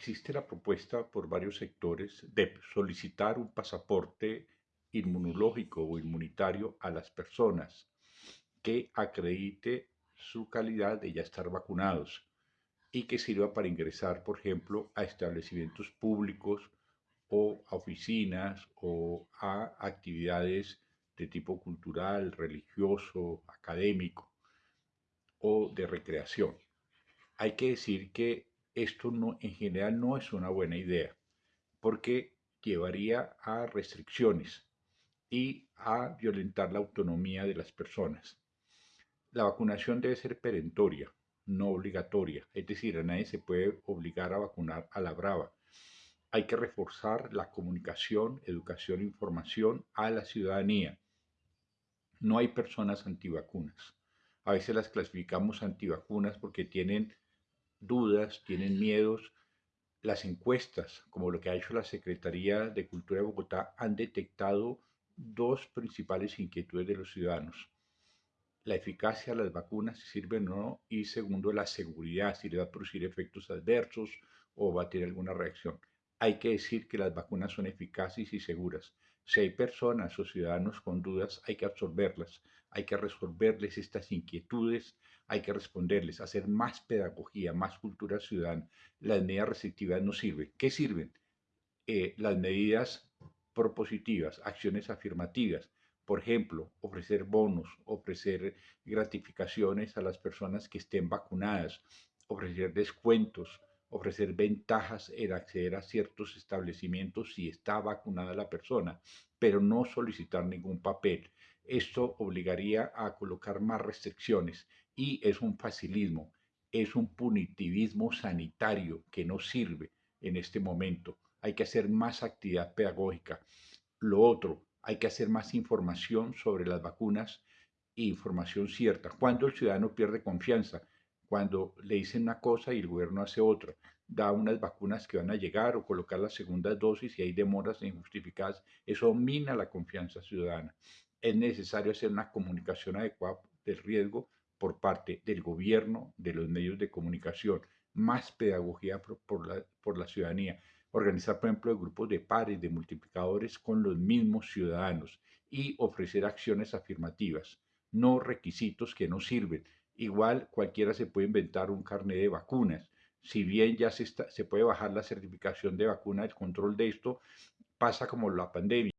existe la propuesta por varios sectores de solicitar un pasaporte inmunológico o inmunitario a las personas que acredite su calidad de ya estar vacunados y que sirva para ingresar, por ejemplo, a establecimientos públicos o a oficinas o a actividades de tipo cultural, religioso, académico o de recreación. Hay que decir que esto no, en general no es una buena idea, porque llevaría a restricciones y a violentar la autonomía de las personas. La vacunación debe ser perentoria, no obligatoria, es decir, a nadie se puede obligar a vacunar a la brava. Hay que reforzar la comunicación, educación e información a la ciudadanía. No hay personas antivacunas. A veces las clasificamos antivacunas porque tienen dudas, tienen miedos. Las encuestas, como lo que ha hecho la Secretaría de Cultura de Bogotá, han detectado dos principales inquietudes de los ciudadanos. La eficacia de las vacunas, si sirven o no, y segundo, la seguridad, si le va a producir efectos adversos o va a tener alguna reacción. Hay que decir que las vacunas son eficaces y seguras. Si hay personas o ciudadanos con dudas, hay que absorberlas, hay que resolverles estas inquietudes, hay que responderles, hacer más pedagogía, más cultura ciudadana. Las medidas restrictivas no sirven. ¿Qué sirven? Eh, las medidas propositivas, acciones afirmativas. Por ejemplo, ofrecer bonos, ofrecer gratificaciones a las personas que estén vacunadas, ofrecer descuentos, ofrecer ventajas en acceder a ciertos establecimientos si está vacunada la persona, pero no solicitar ningún papel. Esto obligaría a colocar más restricciones y es un facilismo, es un punitivismo sanitario que no sirve en este momento. Hay que hacer más actividad pedagógica. Lo otro, hay que hacer más información sobre las vacunas e información cierta. Cuando el ciudadano pierde confianza, cuando le dicen una cosa y el gobierno hace otra, da unas vacunas que van a llegar o colocar las segundas dosis y hay demoras injustificadas, eso mina la confianza ciudadana. Es necesario hacer una comunicación adecuada del riesgo por parte del gobierno, de los medios de comunicación, más pedagogía por, la, por la ciudadanía, organizar, por ejemplo, grupos de pares, de multiplicadores con los mismos ciudadanos y ofrecer acciones afirmativas, no requisitos que no sirven, Igual cualquiera se puede inventar un carnet de vacunas. Si bien ya se, se puede bajar la certificación de vacuna, el control de esto pasa como la pandemia.